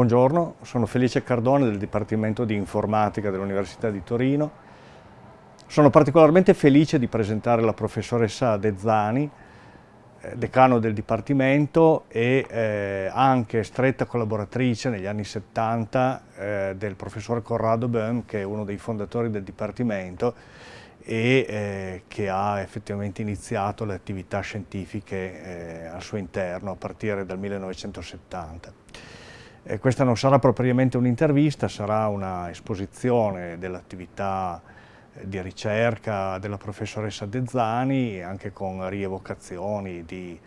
Buongiorno, sono Felice Cardone del Dipartimento di Informatica dell'Università di Torino. Sono particolarmente felice di presentare la professoressa Dezzani, eh, decano del Dipartimento e eh, anche stretta collaboratrice negli anni 70 eh, del professor Corrado Böhm, che è uno dei fondatori del Dipartimento e eh, che ha effettivamente iniziato le attività scientifiche eh, al suo interno a partire dal 1970. Eh, questa non sarà propriamente un'intervista, sarà una esposizione dell'attività eh, di ricerca della professoressa Dezzani, anche con rievocazioni di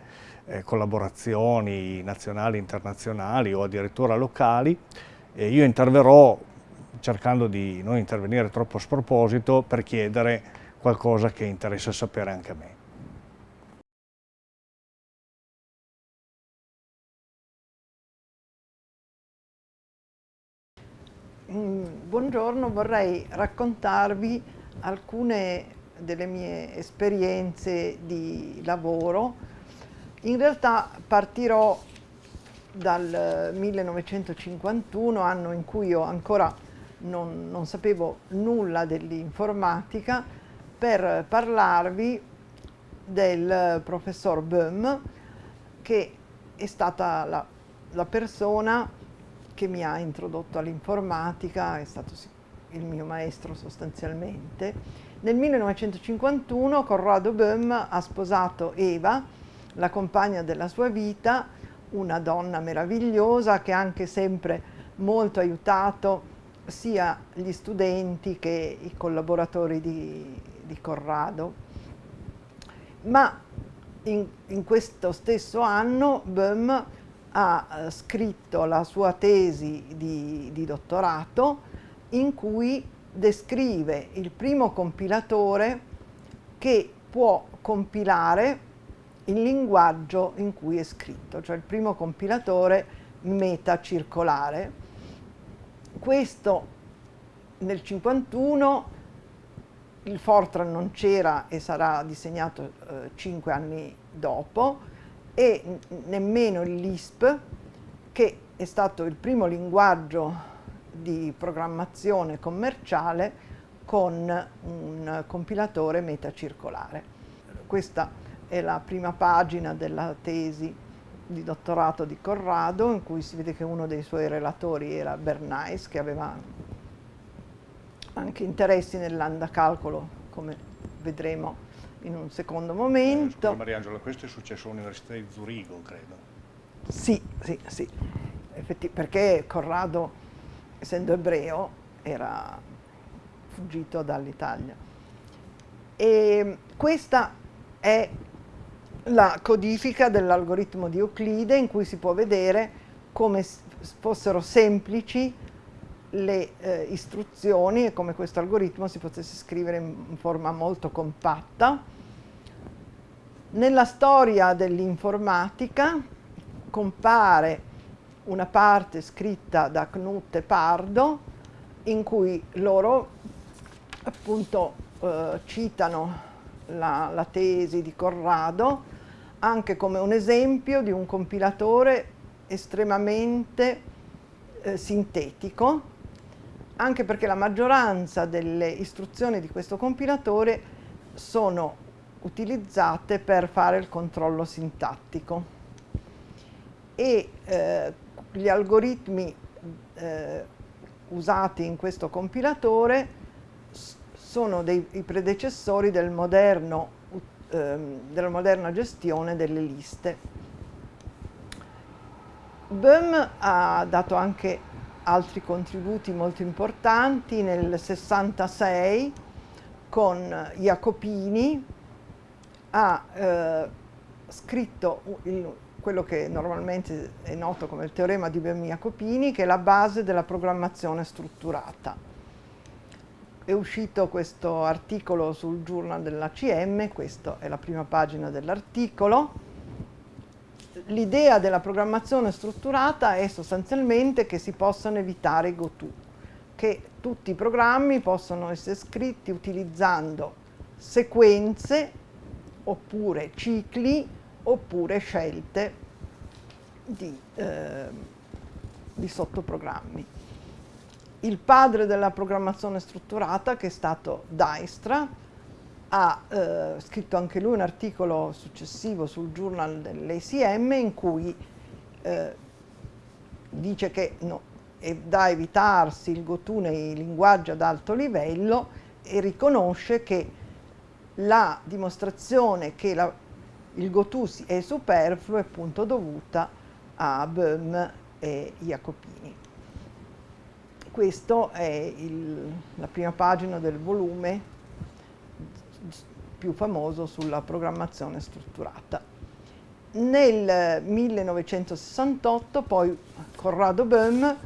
eh, collaborazioni nazionali, internazionali o addirittura locali. E io interverrò cercando di non intervenire troppo a sproposito per chiedere qualcosa che interessa sapere anche a me. Buongiorno, vorrei raccontarvi alcune delle mie esperienze di lavoro. In realtà partirò dal 1951, anno in cui io ancora non, non sapevo nulla dell'informatica, per parlarvi del professor Böhm, che è stata la, la persona che mi ha introdotto all'informatica, è stato il mio maestro sostanzialmente. Nel 1951 Corrado Böhm ha sposato Eva, la compagna della sua vita, una donna meravigliosa che ha anche sempre molto aiutato sia gli studenti che i collaboratori di, di Corrado. Ma in, in questo stesso anno Böhm ha eh, scritto la sua tesi di, di dottorato in cui descrive il primo compilatore che può compilare il linguaggio in cui è scritto, cioè il primo compilatore metacircolare. Questo nel 51 il Fortran non c'era e sarà disegnato eh, cinque anni dopo, e nemmeno il LISP, che è stato il primo linguaggio di programmazione commerciale con un compilatore metacircolare. Questa è la prima pagina della tesi di dottorato di Corrado, in cui si vede che uno dei suoi relatori era Bernays, che aveva anche interessi nell'andacalcolo, come vedremo in un secondo momento. Eh, Mariangela, questo è successo all'Università di Zurigo, credo. Sì, sì, sì, Effetti, perché Corrado, essendo ebreo, era fuggito dall'Italia. E questa è la codifica dell'algoritmo di Euclide in cui si può vedere come fossero semplici le eh, istruzioni e come questo algoritmo si potesse scrivere in forma molto compatta. Nella storia dell'informatica compare una parte scritta da Knut e Pardo in cui loro appunto eh, citano la, la tesi di Corrado anche come un esempio di un compilatore estremamente eh, sintetico, anche perché la maggioranza delle istruzioni di questo compilatore sono utilizzate per fare il controllo sintattico e eh, gli algoritmi eh, usati in questo compilatore sono dei, i predecessori del moderno, eh, della moderna gestione delle liste. Böhm ha dato anche altri contributi molto importanti nel 66 con Jacopini ha eh, scritto il, quello che normalmente è noto come il teorema di Böhm-Jacopini, che è la base della programmazione strutturata. È uscito questo articolo sul journal dell'ACM, questa è la prima pagina dell'articolo. L'idea della programmazione strutturata è sostanzialmente che si possano evitare i go-to, che tutti i programmi possono essere scritti utilizzando sequenze oppure cicli oppure scelte di, eh, di sottoprogrammi. Il padre della programmazione strutturata, che è stato Dijkstra, ha eh, scritto anche lui un articolo successivo sul journal dell'ACM in cui eh, dice che no, è da evitarsi il GoTo nei linguaggi ad alto livello e riconosce che la dimostrazione che la, il GoTo è superfluo è appunto dovuta a Böhm e Jacopini. Questa è il, la prima pagina del volume più famoso sulla programmazione strutturata. Nel 1968 poi Corrado Böhm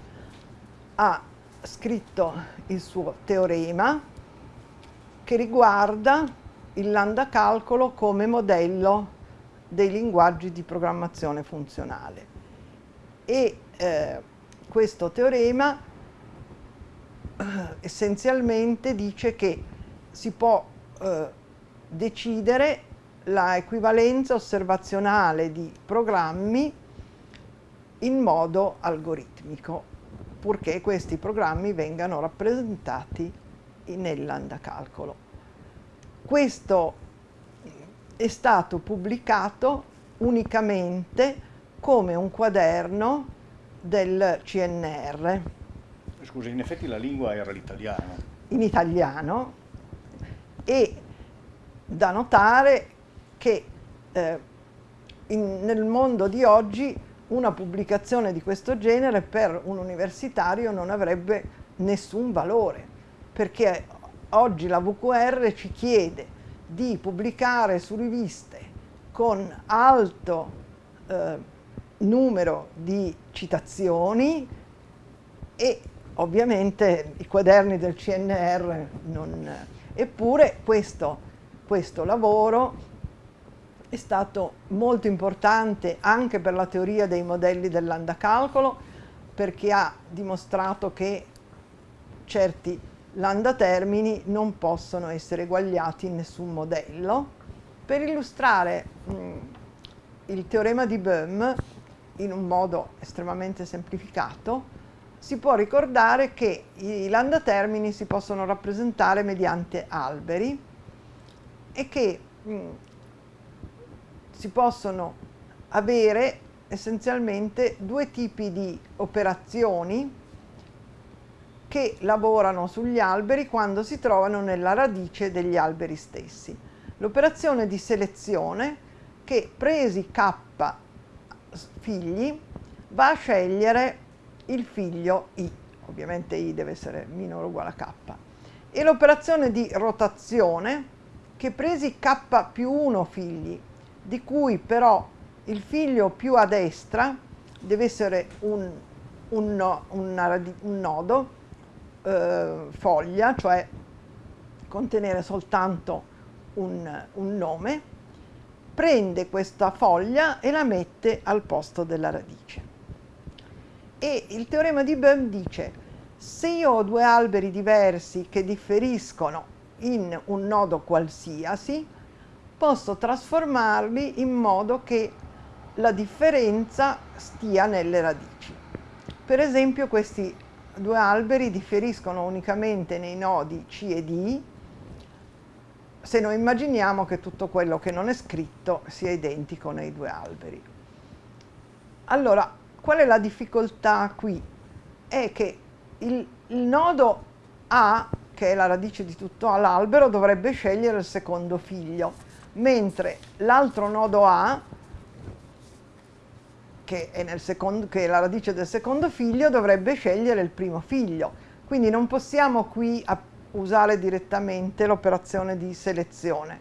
ha scritto il suo teorema che riguarda il lambda calcolo come modello dei linguaggi di programmazione funzionale. E eh, questo teorema eh, essenzialmente dice che si può eh, decidere la equivalenza osservazionale di programmi in modo algoritmico, purché questi programmi vengano rappresentati nell'andacalcolo. Questo è stato pubblicato unicamente come un quaderno del CNR. Scusi, in effetti la lingua era l'italiano. In italiano e da notare che eh, in, nel mondo di oggi una pubblicazione di questo genere per un universitario non avrebbe nessun valore, perché oggi la VQR ci chiede di pubblicare su riviste con alto eh, numero di citazioni e ovviamente i quaderni del CNR non... Eppure questo questo lavoro è stato molto importante anche per la teoria dei modelli dell'andacalcolo perché ha dimostrato che certi lambda termini non possono essere eguagliati in nessun modello. Per illustrare mh, il teorema di Böhm in un modo estremamente semplificato, si può ricordare che i lambda termini si possono rappresentare mediante alberi è che mh, mm, si possono avere essenzialmente due tipi di operazioni che lavorano sugli alberi quando si trovano nella radice degli alberi stessi. L'operazione di selezione che presi k figli va a scegliere il figlio i, ovviamente i deve essere minore o uguale a k, e l'operazione di rotazione che presi k più 1 figli, di cui però il figlio più a destra deve essere un, un, no, un nodo, eh, foglia, cioè contenere soltanto un, un nome, prende questa foglia e la mette al posto della radice. E il teorema di Böhm dice, se io ho due alberi diversi che differiscono in un nodo qualsiasi, posso trasformarli in modo che la differenza stia nelle radici. Per esempio questi due alberi differiscono unicamente nei nodi C e D se noi immaginiamo che tutto quello che non è scritto sia identico nei due alberi. Allora, qual è la difficoltà qui? È che il, il nodo A che è la radice di tutto l'albero, dovrebbe scegliere il secondo figlio, mentre l'altro nodo A, che è, secondo, che è, la radice del secondo figlio, dovrebbe scegliere il primo figlio. Quindi non possiamo qui usare direttamente l'operazione di selezione.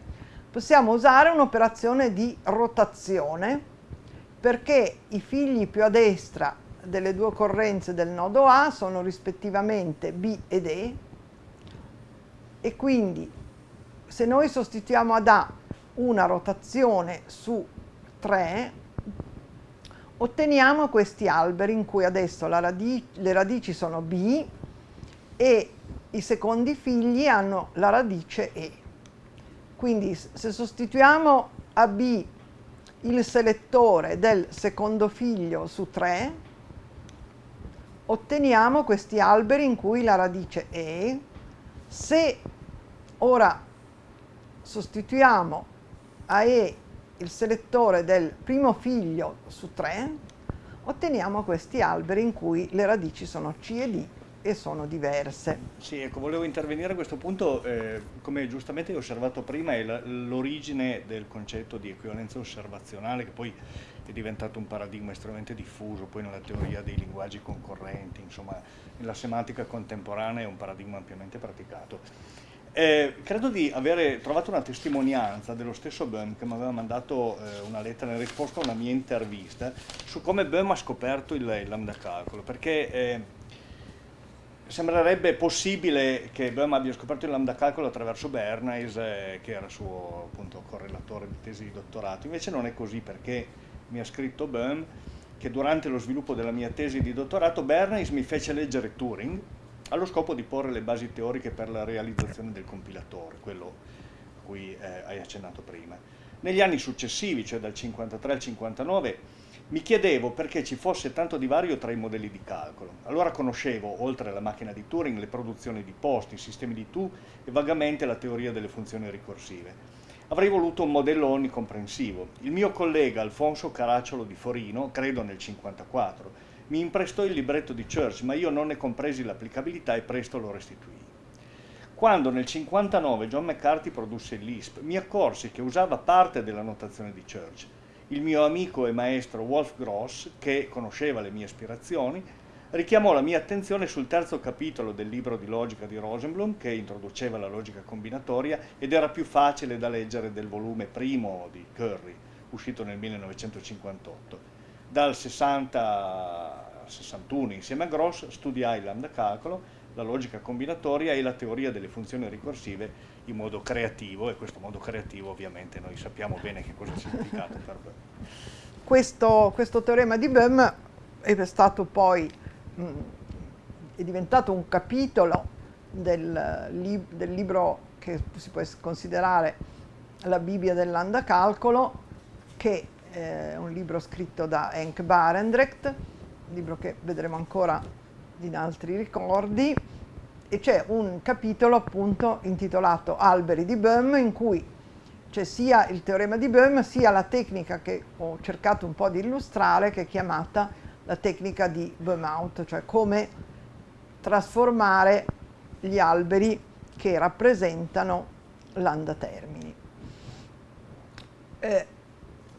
Possiamo usare un'operazione di rotazione perché i figli più a destra delle due occorrenze del nodo A sono rispettivamente B ed E e quindi se noi sostituiamo ad A una rotazione su 3 otteniamo questi alberi in cui adesso radic le radici sono B e i secondi figli hanno la radice E. Quindi se sostituiamo a B il selettore del secondo figlio su 3 otteniamo questi alberi in cui la radice è, se ora sostituiamo a E il selettore del primo figlio su 3, otteniamo questi alberi in cui le radici sono C e D e sono diverse. Sì, ecco, volevo intervenire a questo punto, eh, come giustamente hai osservato prima, è l'origine del concetto di equivalenza osservazionale che poi è diventato un paradigma estremamente diffuso, poi nella teoria dei linguaggi concorrenti, insomma, nella semantica contemporanea è un paradigma ampiamente praticato. Eh, credo di avere trovato una testimonianza dello stesso Böhm che mi aveva mandato eh, una lettera in risposta a una mia intervista su come Böhm ha scoperto il, il lambda calcolo, perché eh, sembrerebbe possibile che Böhm abbia scoperto il lambda calcolo attraverso Bernays, eh, che era suo appunto, correlatore di tesi di dottorato, invece non è così perché mi ha scritto Böhm che durante lo sviluppo della mia tesi di dottorato Bernays mi fece leggere Turing, allo scopo di porre le basi teoriche per la realizzazione del compilatore, quello a cui eh, hai accennato prima. Negli anni successivi, cioè dal 53 al 59, mi chiedevo perché ci fosse tanto divario tra i modelli di calcolo. Allora conoscevo, oltre alla macchina di Turing, le produzioni di posti, i sistemi di Tu e vagamente la teoria delle funzioni ricorsive. Avrei voluto un modello onnicomprensivo. Il mio collega Alfonso Caracciolo di Forino, credo nel 54, mi imprestò il libretto di Church, ma io non ne compresi l'applicabilità e presto lo restituii. Quando nel 59 John McCarthy produsse LISP, mi accorsi che usava parte della notazione di Church. Il mio amico e maestro Wolf Gross, che conosceva le mie aspirazioni, richiamò la mia attenzione sul terzo capitolo del libro di logica di Rosenblum, che introduceva la logica combinatoria ed era più facile da leggere del volume primo di Curry, uscito nel 1958 dal 60 al 61 insieme a Gross studiai il lambda calcolo, la logica combinatoria e la teoria delle funzioni ricorsive in modo creativo e questo modo creativo ovviamente noi sappiamo bene che cosa ha significato per Böhm. Questo, questo, teorema di Böhm è stato poi mh, è diventato un capitolo del, lib del libro che si può considerare la Bibbia del lambda calcolo che eh, un libro scritto da Henk Barendrecht, un libro che vedremo ancora in altri ricordi, e c'è un capitolo appunto intitolato Alberi di Böhm in cui c'è sia il teorema di Böhm sia la tecnica che ho cercato un po' di illustrare che è chiamata la tecnica di Böhm-out, cioè come trasformare gli alberi che rappresentano l'andatermini. Eh,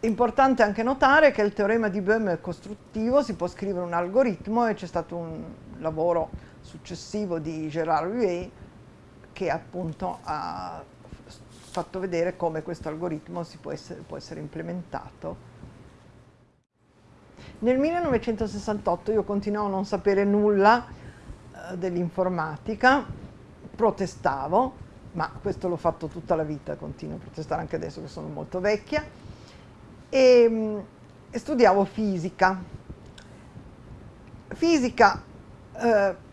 Importante anche notare che il teorema di Böhm è costruttivo, si può scrivere un algoritmo e c'è stato un lavoro successivo di Gérard Huet che appunto ha fatto vedere come questo algoritmo può essere, può essere implementato. Nel 1968 io continuavo a non sapere nulla eh, dell'informatica, protestavo, ma questo l'ho fatto tutta la vita, continuo a protestare anche adesso che sono molto vecchia, e, mm, e studiavo fisica. Fisica, eh,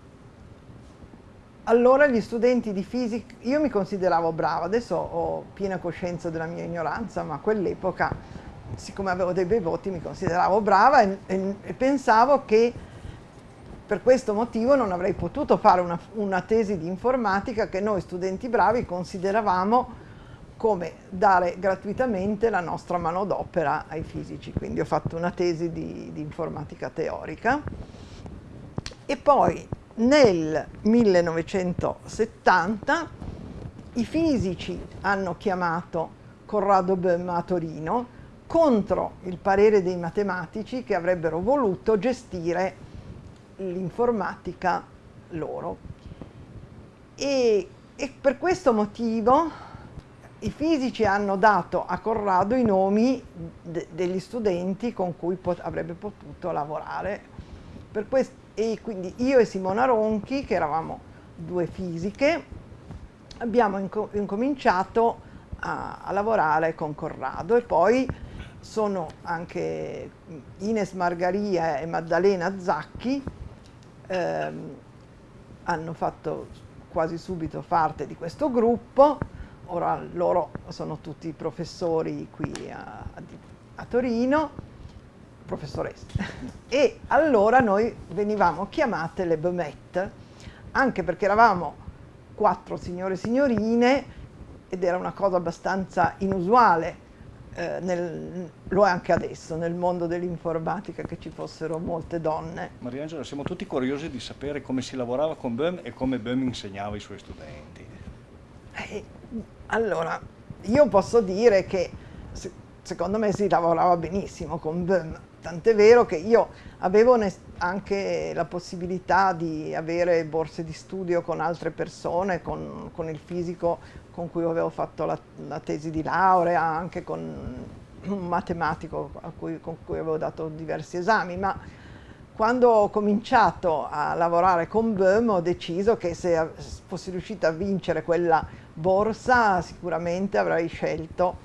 allora gli studenti di fisica, io mi consideravo brava, adesso ho piena coscienza della mia ignoranza, ma a quell'epoca, siccome avevo dei bei voti, mi consideravo brava e, e, e pensavo che per questo motivo non avrei potuto fare una, una, tesi di informatica che noi studenti bravi consideravamo come dare gratuitamente la nostra manodopera ai fisici. Quindi ho fatto una tesi di, di informatica teorica e poi nel 1970 i fisici hanno chiamato Corrado Böhm a Torino contro il parere dei matematici che avrebbero voluto gestire l'informatica loro. E, e per questo motivo i fisici hanno dato a Corrado i nomi de degli studenti con cui pot avrebbe potuto lavorare. E quindi io e Simona Ronchi, che eravamo due fisiche, abbiamo inco incominciato a, a, lavorare con Corrado e poi sono anche Ines Margaria e Maddalena Zacchi, ehm, hanno fatto quasi subito parte di questo gruppo. Ora loro sono tutti professori qui a, a Torino professoressa. E allora noi venivamo chiamate le Bemette, anche perché eravamo quattro signore e signorine ed era una cosa abbastanza inusuale, eh, nel, lo è anche adesso, nel mondo dell'informatica che ci fossero molte donne. Mariangela, siamo tutti curiosi di sapere come si lavorava con BEM e come BEM insegnava ai suoi studenti. Eh, allora, io posso dire che secondo me si lavorava benissimo con BEM, tant'è vero che io avevo anche la possibilità di avere borse di studio con altre persone, con, con il fisico con cui avevo fatto la, la, tesi di laurea, anche con un matematico cui, con cui avevo dato diversi esami, ma quando ho cominciato a lavorare con BEM ho deciso che se fossi riuscita a vincere quella borsa sicuramente avrei scelto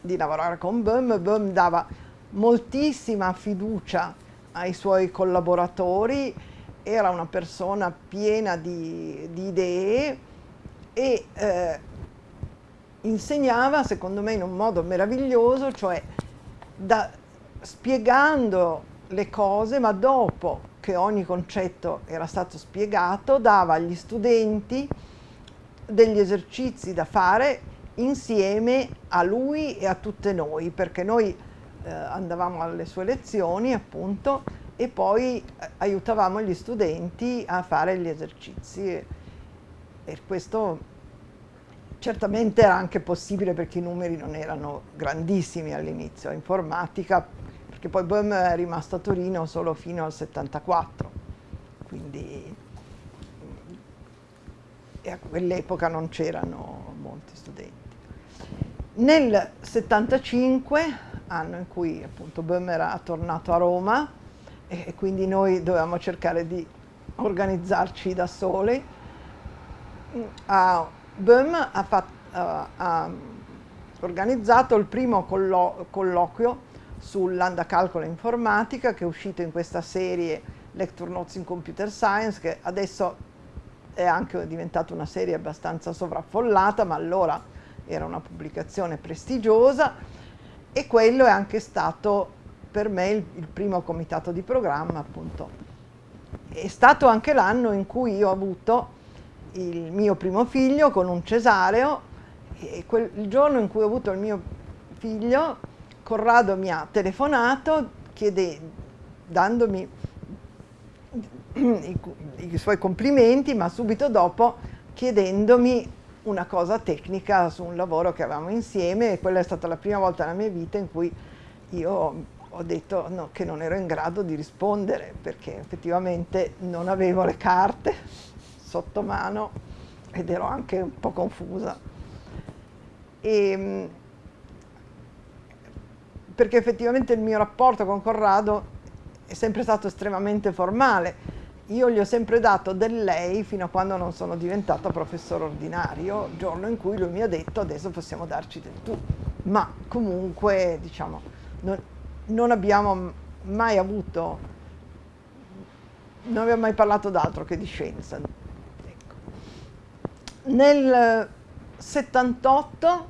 di lavorare con BEM. BEM dava moltissima fiducia ai suoi collaboratori, era una persona piena di, di idee e eh, insegnava secondo me in un modo meraviglioso, cioè da, spiegando le cose, ma dopo che ogni concetto era stato spiegato, dava agli studenti degli esercizi da fare insieme a lui e a tutte noi, perché noi eh, andavamo alle sue lezioni appunto e poi eh, aiutavamo gli studenti a fare gli esercizi e questo Certamente era anche possibile perché i numeri non erano grandissimi all'inizio, informatica, perché poi Boehm è rimasto a Torino solo fino al 74, quindi e a quell'epoca non c'erano molti studenti. Nel 75, anno in cui appunto Boehm era tornato a Roma e quindi noi dovevamo cercare di organizzarci da soli, a Böhm ha, fatto, uh, ha, organizzato il primo collo colloquio sull'andacalcolo informatica che è uscito in questa serie Lecture Notes in Computer Science che adesso è anche diventata una serie abbastanza sovraffollata ma allora era una pubblicazione prestigiosa e quello è anche stato per me il, il primo comitato di programma appunto. È stato anche l'anno in cui io ho avuto il mio primo figlio con un cesareo e quel, il giorno in cui ho avuto il mio figlio Corrado mi ha telefonato chiede, dandomi i, i suoi complimenti ma subito dopo chiedendomi una cosa tecnica su un lavoro che avevamo insieme e quella è stata la prima volta nella mia vita in cui io ho detto no, che non ero in grado di rispondere perché effettivamente non avevo le carte sotto mano ed ero anche un po' confusa. E, ehm, perché effettivamente il mio rapporto con Corrado è sempre stato estremamente formale. Io gli ho sempre dato del lei fino a quando non sono diventata professore ordinario, giorno in cui lui mi ha detto adesso possiamo darci del tu. Ma comunque, diciamo, non, non abbiamo mai avuto, non abbiamo mai parlato d'altro che di scienza. Nel 78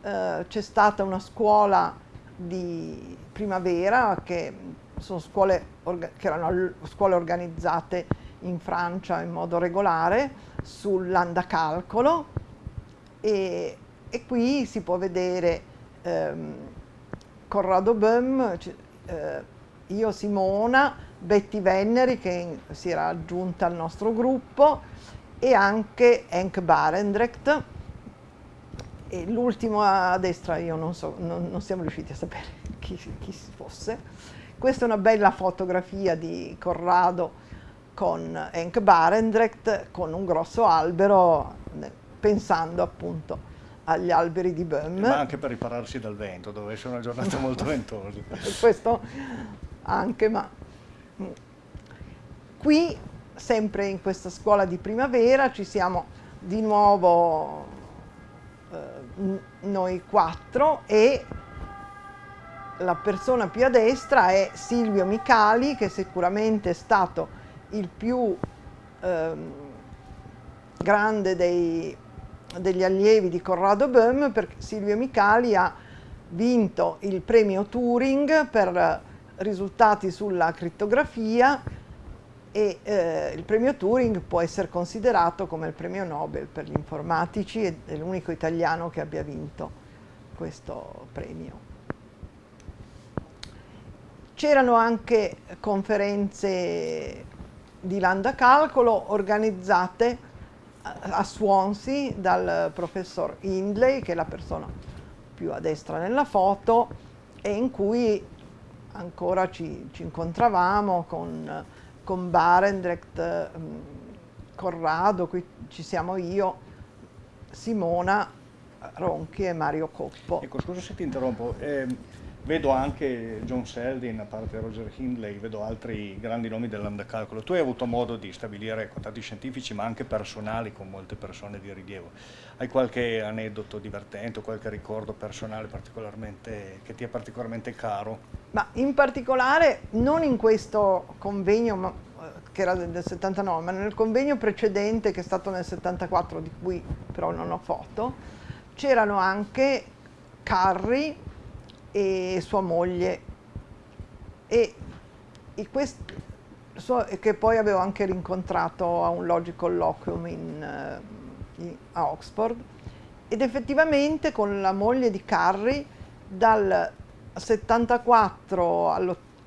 eh, c'è stata una scuola di primavera che sono scuole che erano scuole organizzate in Francia in modo regolare sull'andacalcolo e, e qui si può vedere ehm, Corrado Böhm, eh, io Simona, Betty Venneri che si era aggiunta al nostro gruppo e anche Henk Barendrecht e l'ultimo a destra io non so, non, non siamo riusciti a sapere chi, chi fosse. Questa è una bella fotografia di Corrado con Henk Barendrecht con un grosso albero pensando appunto agli alberi di Böhm. Ma anche per ripararsi dal vento, dove è una giornata molto ventosa. Questo anche, ma qui sempre in questa scuola di primavera ci siamo di nuovo eh, noi quattro e la persona più a destra è Silvio Micali che sicuramente è stato il più eh, grande dei, degli allievi di Corrado Böhm perché Silvio Micali ha vinto il premio Turing per risultati sulla crittografia e eh, il premio Turing può essere considerato come il premio Nobel per gli informatici ed è l'unico italiano che abbia vinto questo premio. C'erano anche conferenze di Landa Calcolo organizzate a Swansea dal professor Hindley, che è la persona più a destra nella foto, e in cui ancora ci, ci incontravamo con con Barendrecht, mm, Corrado, qui ci siamo io, Simona Ronchi e Mario Coppo. Ecco, scusa se ti interrompo, eh, vedo anche John Seldin, a parte Roger Hindley, vedo altri grandi nomi dell'andacalcolo. Tu hai avuto modo di stabilire contatti scientifici ma anche personali con molte persone di rilievo. Hai qualche aneddoto divertente o qualche ricordo personale che ti è particolarmente caro? Ma in particolare non in questo convegno ma, eh, che era del, del 79, ma nel convegno precedente che è stato nel 74, di cui però non ho foto, c'erano anche Carri e sua moglie. E, e quest, so, che poi avevo anche rincontrato a un Logic Colloquium in, uh, in, a Oxford. Ed effettivamente con la moglie di Carri dal 74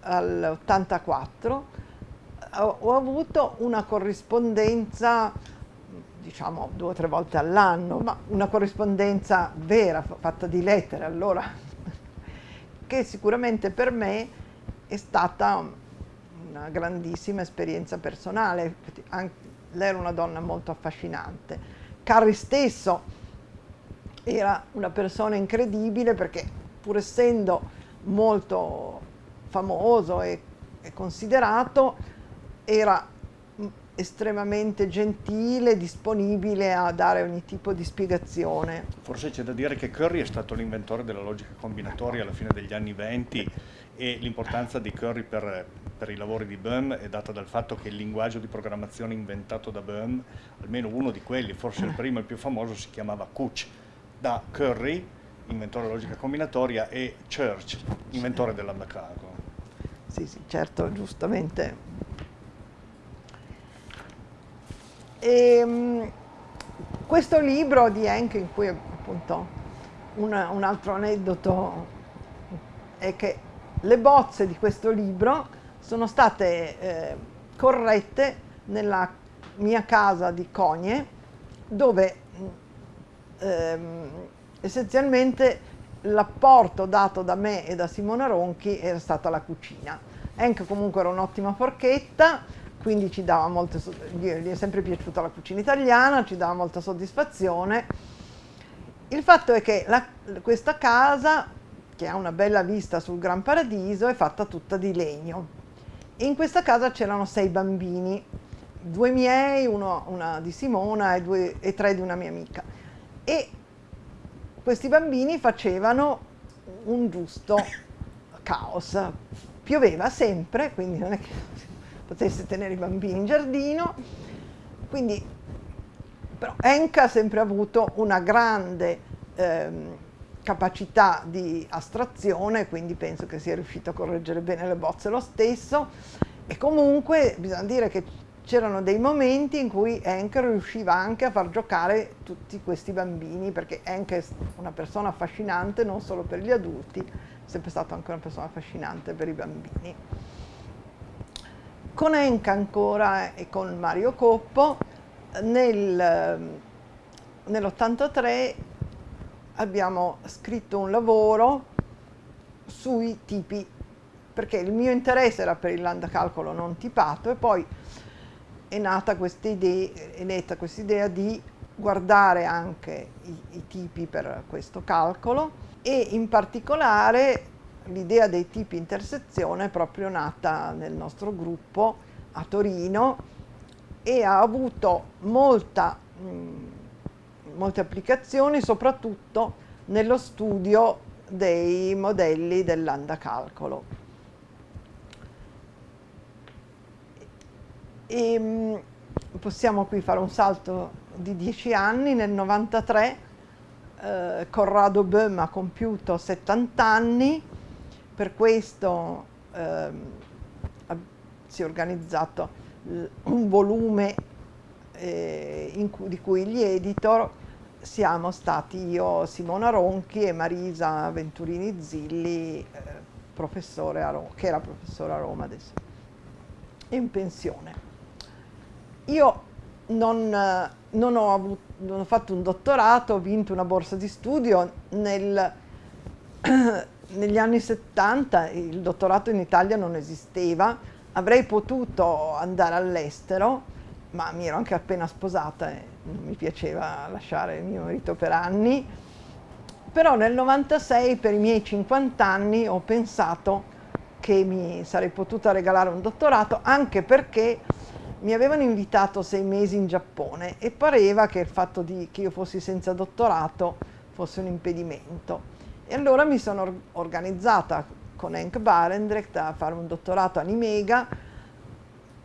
all'84 ho avuto una corrispondenza diciamo due o tre volte all'anno, ma una corrispondenza vera, fatta di lettere allora, che sicuramente per me è stata una grandissima esperienza personale. lei era una donna molto affascinante. Carri stesso era una persona incredibile perché pur essendo molto famoso e, e considerato, era estremamente gentile, disponibile a dare ogni tipo di spiegazione. Forse c'è da dire che Curry è stato l'inventore della logica combinatoria alla fine degli anni 20 e l'importanza di Curry per, per, i lavori di Bohm è data dal fatto che il linguaggio di programmazione inventato da Bohm, almeno uno di quelli, forse il primo e il più famoso, si chiamava Kuch. Da Curry inventore della logica combinatoria, e Church, inventore dell'andacalcolo. Sì, sì, certo, giustamente. E, um, questo libro di Henke, in cui appunto un, un altro aneddoto è che le bozze di questo libro sono state eh, corrette nella mia casa di Cogne, dove ehm, essenzialmente l'apporto dato da me e da Simona Ronchi era stata la cucina. Enk comunque era un'ottima forchetta, quindi ci dava molte, gli è sempre piaciuta la cucina italiana, ci dava molta soddisfazione. Il fatto è che la, questa casa, che ha una bella vista sul Gran Paradiso, è fatta tutta di legno. In questa casa c'erano sei bambini, due miei, uno, una di Simona e, due, e tre di una mia amica. E questi bambini facevano un giusto caos. Pioveva sempre, quindi non è che potesse tenere i bambini in giardino, quindi però Enka ha sempre avuto una grande ehm, capacità di astrazione, quindi penso che sia riuscito a correggere bene le bozze lo stesso e comunque bisogna dire che c'erano dei momenti in cui Henk riusciva anche a far giocare tutti questi bambini, perché Henk è una persona affascinante non solo per gli adulti, è sempre stata anche una persona affascinante per i bambini. Con Henk ancora e con Mario Coppo nel, nell'83 abbiamo scritto un lavoro sui tipi, perché il mio interesse era per il landacalcolo non tipato e poi è nata questa idea di guardare anche i, i, tipi per questo calcolo e in particolare l'idea dei tipi intersezione è proprio nata nel nostro gruppo a Torino e ha avuto molta, mh, molte applicazioni soprattutto nello studio dei modelli dell'andacalcolo. E, ehm, possiamo qui fare un salto di dieci anni, nel 93 eh, Corrado Böhm ha compiuto 70 anni, per questo ehm, si è organizzato un volume eh, cui, di cui gli editor siamo stati io, Simona Ronchi e Marisa Venturini Zilli, eh, a Roma, che era professore a Roma adesso, in pensione. Io non, non, ho avuto, non, ho fatto un dottorato, ho vinto una borsa di studio. Nel, negli anni 70 il dottorato in Italia non esisteva, avrei potuto andare all'estero, ma mi ero anche appena sposata e non mi piaceva lasciare mio marito per anni. Però nel 96, per i miei 50 anni, ho pensato che mi sarei potuta regalare un dottorato, anche perché mi avevano invitato sei mesi in Giappone e pareva che il fatto di, che io fossi senza dottorato fosse un impedimento. E allora mi sono organizzata con Henk Barendrecht a fare un dottorato a Nimega,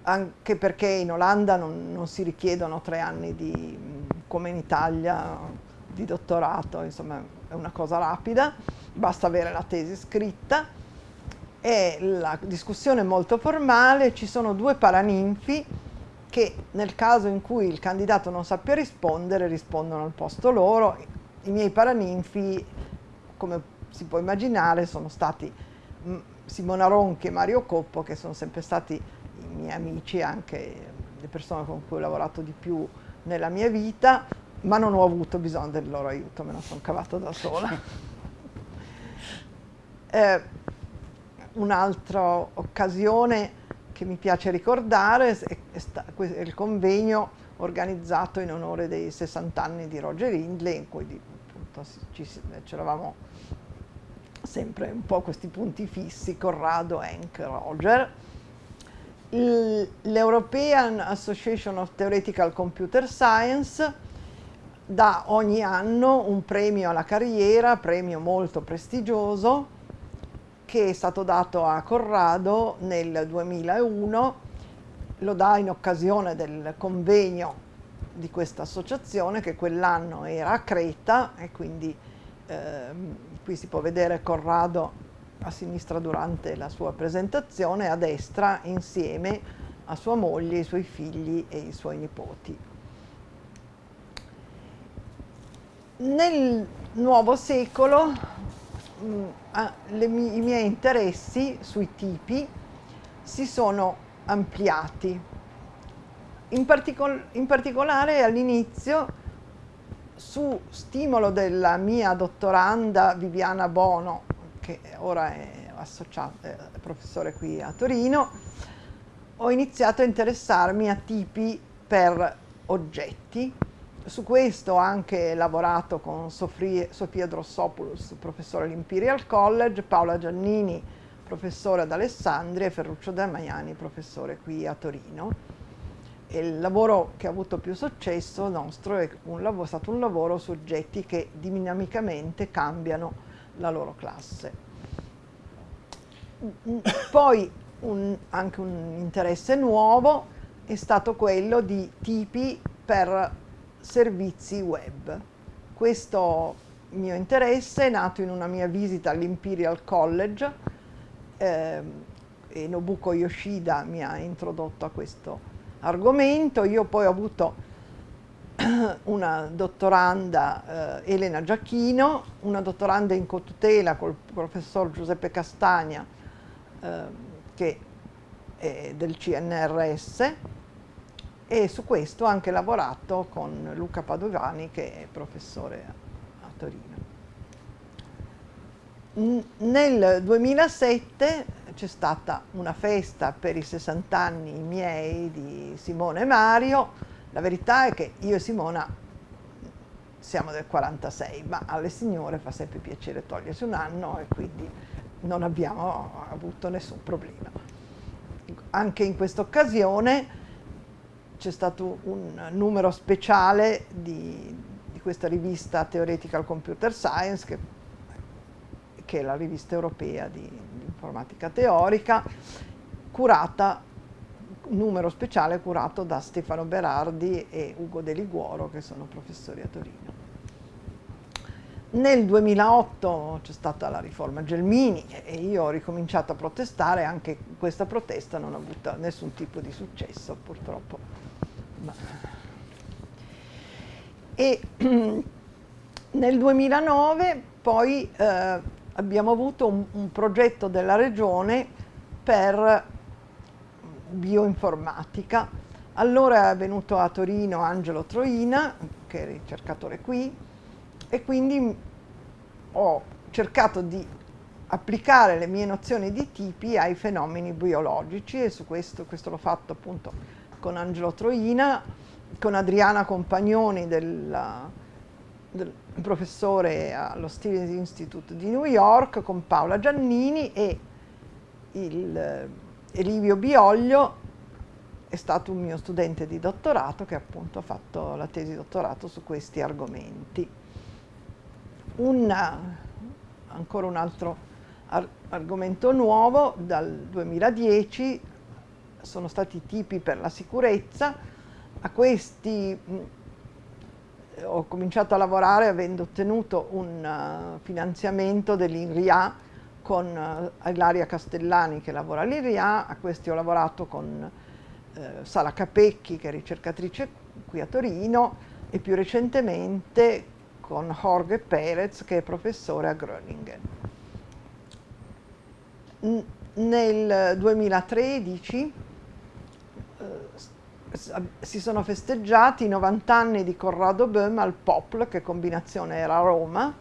anche perché in Olanda non, non si richiedono tre anni di, come in Italia di dottorato, insomma è una cosa rapida, basta avere la tesi scritta e la discussione è molto formale, ci sono due paraninfi che nel caso in cui il candidato non sappia rispondere rispondono al posto loro. I miei paraninfi, come si può immaginare, sono stati mm, Simona Ronchi e Mario Coppo, che sono sempre stati i miei amici, anche le persone con cui ho lavorato di più nella mia vita, ma non ho avuto bisogno del loro aiuto, me la sono cavata da sola. eh, un'altra occasione che mi piace ricordare è, è il convegno organizzato in onore dei 60 anni di Roger Hindley, in cui ci, c'eravamo sempre un po' questi punti fissi, Corrado, Hank, Roger. L'European Association of Theoretical Computer Science dà ogni anno un premio alla carriera, premio molto prestigioso, che è stato dato a Corrado nel 2001, lo dà in occasione del convegno di questa associazione che quell'anno era a Creta e quindi eh, qui si può vedere Corrado a sinistra durante la sua presentazione, a destra insieme a sua moglie, i suoi figli e i suoi nipoti. Nel nuovo secolo Mm, le, i miei interessi sui tipi si sono ampliati. In, particol in particolare all'inizio, su stimolo della mia dottoranda Viviana Bono, che ora è, è professore qui a Torino, ho iniziato a interessarmi a tipi per oggetti su questo ho anche lavorato con Sofia, Sofia Drossopoulos, professore all'Imperial College, Paola Giannini, professore ad Alessandria e Ferruccio Damiani, professore qui a Torino. Il lavoro che ha avuto più successo nostro è, lavoro, è stato un lavoro su oggetti che dinamicamente cambiano la loro classe. Poi un, anche un interesse nuovo è stato quello di tipi per servizi web. Questo mio interesse è nato in una mia visita all'Imperial College eh, e Nobuko Yoshida mi ha introdotto a questo argomento. Io poi ho avuto una dottoranda, eh, Elena Giacchino, una dottoranda in cotutela col professor Giuseppe Castagna, eh, che è del CNRS, e su questo ho anche lavorato con Luca Padovani che è professore a Torino. Nel 2007 c'è stata una festa per i 60 anni miei di Simone e Mario, la verità è che io e Simona siamo del 46, ma alle signore fa sempre piacere togliersi un anno e quindi non abbiamo avuto nessun problema. Anche in questa occasione c'è stato un numero speciale di, di, questa rivista Theoretical Computer Science, che, che è la rivista europea di, informatica teorica, curata numero speciale curato da Stefano Berardi e Ugo De Liguoro, che sono professori a Torino. nel 2008 c'è stata la riforma Gelmini e io ho ricominciato a protestare, anche questa protesta non ha avuto nessun tipo di successo purtroppo. E nel 2009 poi eh, abbiamo avuto un, un progetto della regione per bioinformatica. Allora è venuto a Torino Angelo Troina, che è ricercatore qui, e quindi ho cercato di applicare le mie nozioni di tipi ai fenomeni biologici e su questo, questo l'ho fatto appunto con Angelo Troina, con Adriana Compagnoni del, del professore allo Stevens Institute di New York, con Paola Giannini e il Elivio Bioglio è stato un mio studente di dottorato che appunto ha fatto la tesi dottorato su questi argomenti. Un, ancora un altro ar argomento nuovo, dal 2010 sono stati i tipi per la sicurezza, a questi mh, ho cominciato a lavorare avendo ottenuto un uh, finanziamento dell'INRIA con uh, Ilaria Castellani che lavora all'INRIA, a questi ho lavorato con uh, Sala Capecchi che è ricercatrice qui a Torino e più recentemente con Jorge Perez che è professore a Groningen. nel 2013 eh, si sono festeggiati i 90 anni di Corrado Böhm al POPL, che combinazione era a Roma.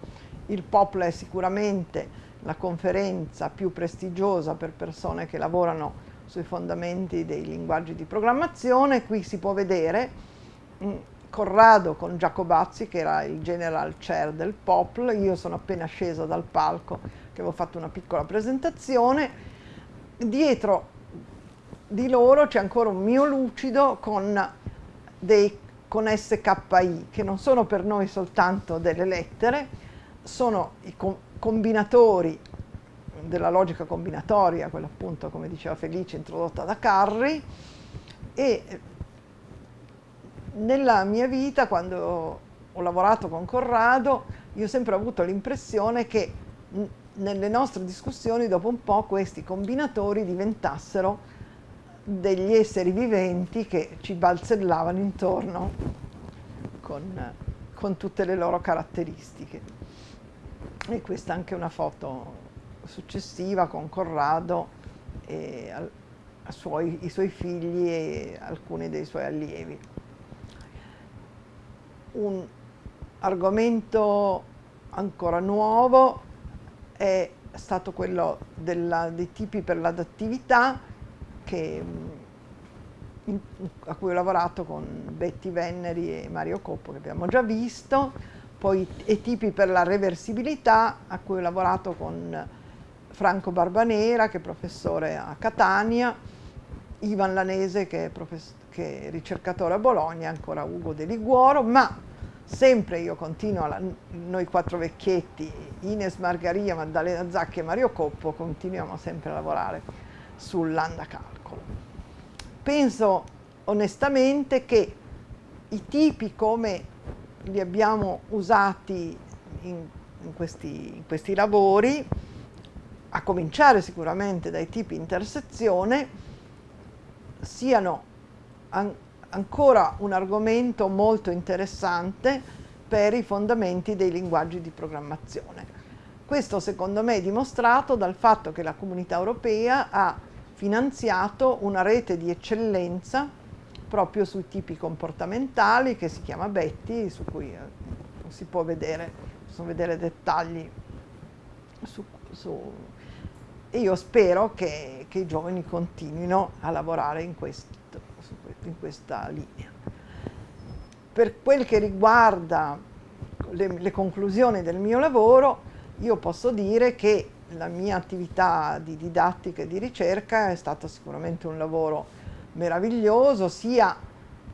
Il POPL è sicuramente la conferenza più prestigiosa per persone che lavorano sui fondamenti dei linguaggi di programmazione. Qui si può vedere mm, Corrado con Giacobazzi che era il general chair del POPL, io sono appena scesa dal palco che avevo fatto una piccola presentazione, dietro di loro c'è ancora un mio lucido con, dei, con SKI che non sono per noi soltanto delle lettere, sono i combinatori della logica combinatoria, quella appunto come diceva Felice introdotta da Carri e nella mia vita, quando ho lavorato con Corrado, io ho sempre avuto l'impressione che nelle nostre discussioni dopo un po' questi combinatori diventassero degli esseri viventi che ci balzellavano intorno con, con tutte le loro caratteristiche. E questa è anche una foto successiva con Corrado e a, a suoi, i suoi figli e alcuni dei suoi allievi un argomento ancora nuovo è stato quello della, dei tipi per l'adattività a cui ho lavorato con Betty Venneri e Mario Coppo che abbiamo già visto, poi i tipi per la reversibilità a cui ho lavorato con Franco Barbanera che è professore a Catania, Ivan Lanese che è che ricercatore a Bologna, ancora Ugo De Liguoro, ma sempre io continuo, la, noi quattro vecchietti, Ines Margaria, Maddalena Zacchi e Mario Coppo, continuiamo sempre a lavorare sul lambda calcolo. Penso onestamente che i tipi come li abbiamo usati in, in, questi, in questi lavori, a cominciare sicuramente dai tipi intersezione, siano an ancora un argomento molto interessante per i fondamenti dei linguaggi di programmazione. Questo secondo me è dimostrato dal fatto che la comunità europea ha finanziato una rete di eccellenza proprio sui tipi comportamentali che si chiama Betty, su cui eh, si può vedere, possono vedere dettagli su, su e io spero che, che, i giovani continuino a lavorare in questo in questa linea. Per quel che riguarda le, le conclusioni del mio lavoro, io posso dire che la mia attività di didattica e di ricerca è stata sicuramente un lavoro meraviglioso, sia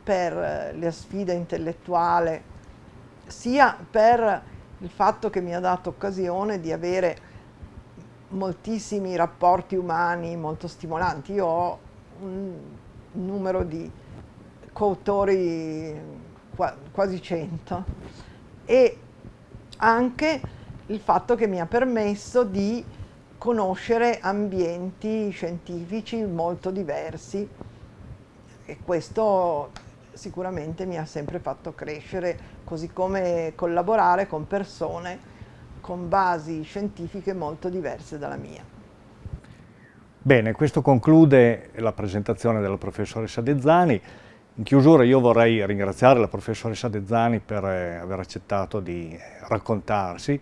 per la sfida intellettuale, sia per il fatto che mi ha dato occasione di avere moltissimi rapporti umani molto stimolanti. Io ho un numero di coautori quasi 100 e anche il fatto che mi ha permesso di conoscere ambienti scientifici molto diversi e questo sicuramente mi ha sempre fatto crescere, così come collaborare con persone con basi scientifiche molto diverse dalla mia. Bene, questo conclude la presentazione della professoressa Dezzani. In chiusura io vorrei ringraziare la professoressa Dezzani per eh, aver accettato di raccontarsi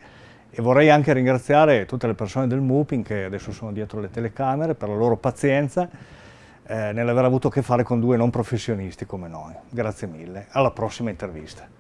e vorrei anche ringraziare tutte le persone del MUPIN che adesso sono dietro le telecamere per la loro pazienza eh, nell'aver avuto a che fare con due non professionisti come noi. Grazie mille, alla prossima intervista.